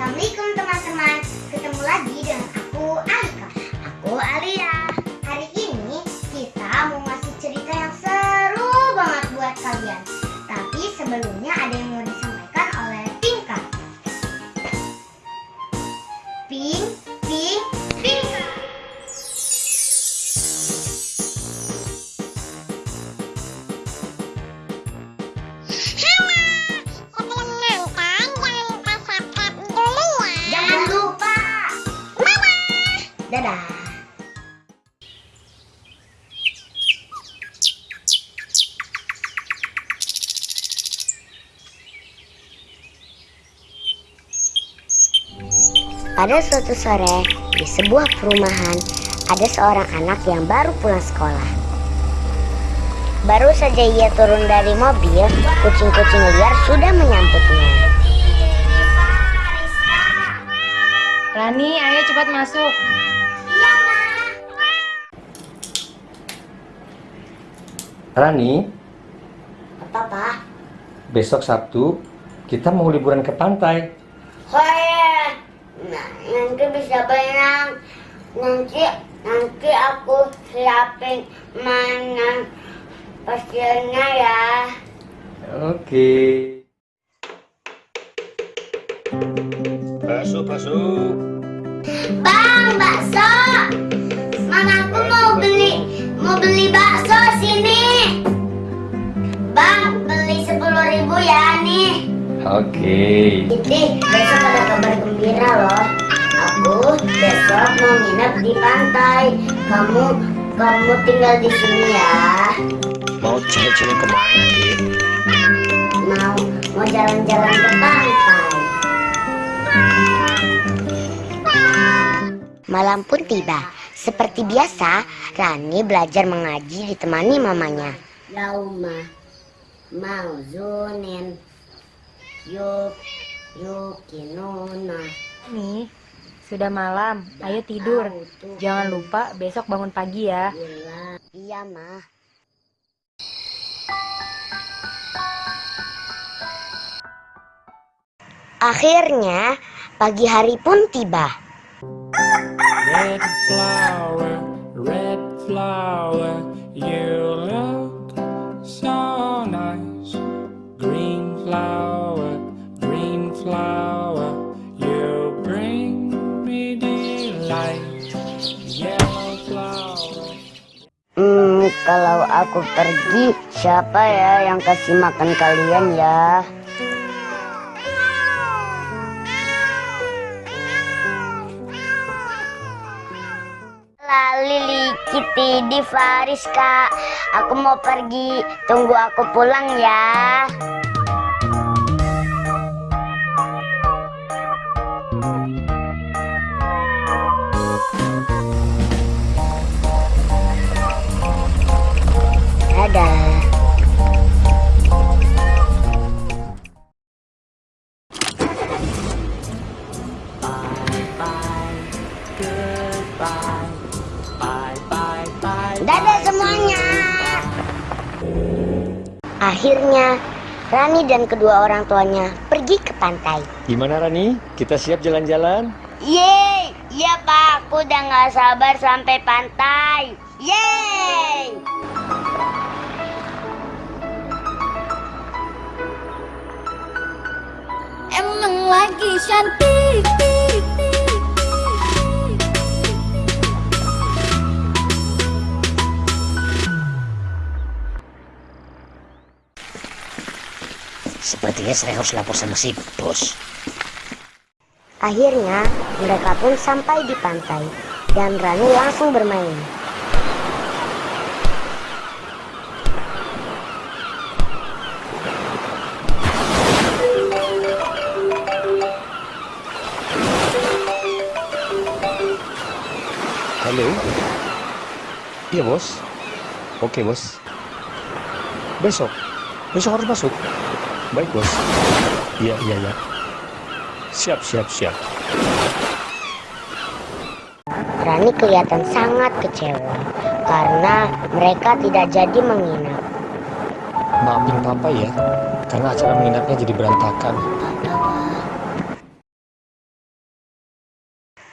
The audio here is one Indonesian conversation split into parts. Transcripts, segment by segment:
Assalamualaikum teman-teman. Dadah Pada suatu sore, di sebuah perumahan, ada seorang anak yang baru pulang sekolah. Baru saja ia turun dari mobil, kucing-kucing liar sudah menyambutnya. Rani, ayo cepat masuk. Rani, Apa, Pak? besok Sabtu kita mau liburan ke pantai. Saya nah, nanti bisa berenang. Nanti nanti aku siapin mainan pasirnya ya. Oke. Masuk, masuk. Bang, bakso. Mamaku mau beli Oke. Jadi besok ada kabar gembira loh. Aku besok mau nginep di pantai. Kamu kamu tinggal di sini ya. Mau cewek-cewek ke mana, Dit? Mau mau jalan-jalan ke pantai. Malam pun tiba. Seperti biasa, Rani belajar mengaji ditemani mamanya. Lauma mau zunin yuk yukinuna Nih, sudah malam. Ayo tidur. Jangan lupa besok bangun pagi ya. Iya, mah. Akhirnya, pagi hari pun tiba. Red flower, red flower, you kalau aku pergi, siapa ya yang kasih makan kalian ya? Lili Kitty di Faris kak. Aku mau pergi. Tunggu aku pulang ya Akhirnya, Rani dan kedua orang tuanya pergi ke pantai. Gimana Rani? Kita siap jalan-jalan? Yeay, iya pak, aku udah nggak sabar sampai pantai. Yeay. Emang lagi cantik Sepertinya saya harus lapor sama si bos. Akhirnya, mereka pun sampai di pantai dan Rani langsung bermain. Halo? Iya bos. Oke bos. Besok? Besok harus masuk? Baik bos. Iya, iya, iya. Siap, siap, siap. Rani kelihatan sangat kecewa karena mereka tidak jadi menginap. Maafin papa ya, karena acara menginapnya jadi berantakan.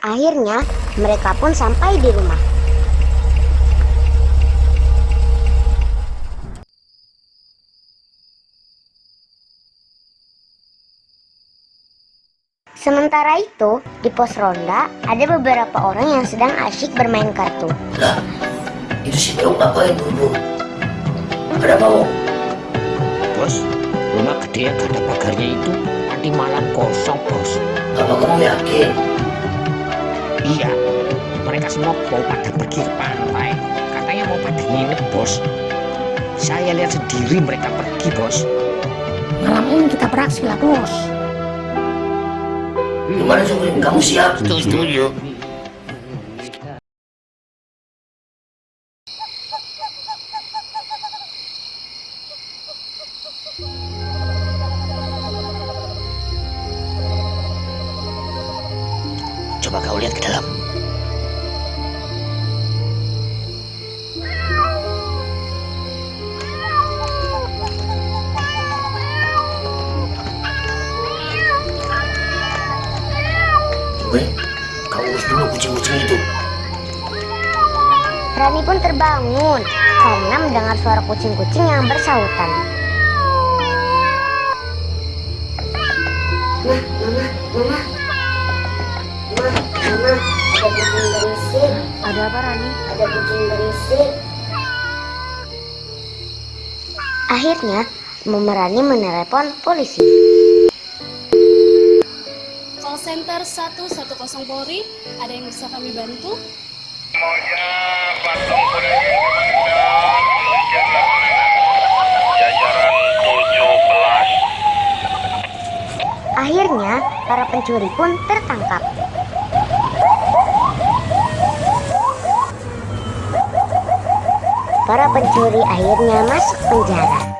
Akhirnya, mereka pun sampai di rumah. Sementara itu, di pos ronda ada beberapa orang yang sedang asyik bermain kartu. Lah, itu si Beong ngapain buru Ada apa? Bos, rumah gede yang ada pagarnya itu nanti malam kosong, bos. Apa kamu yakin? Iya, mereka semua mau pada pergi ke pantai. Katanya mau pada nginep, bos. Saya lihat sendiri mereka pergi, bos. Malam ini kita beraksi lah, bos. Gimana, Sobri? Kamu siap? Setuju. Coba kau lihat ke dalam. Coba, kau urus dulu kucing-kucing itu. Rani pun terbangun karena mendengar suara kucing-kucing yang bersahutan. Mah, mama, mama. Mah, mama, ada kucing berisik, Ada apa Rani? ada kucing berisik. Akhirnya, Mama Rani menelepon polisi. Call center 110 Polri, ada yang bisa kami bantu? Akhirnya, para pencuri pun tertangkap. Para pencuri akhirnya masuk penjara.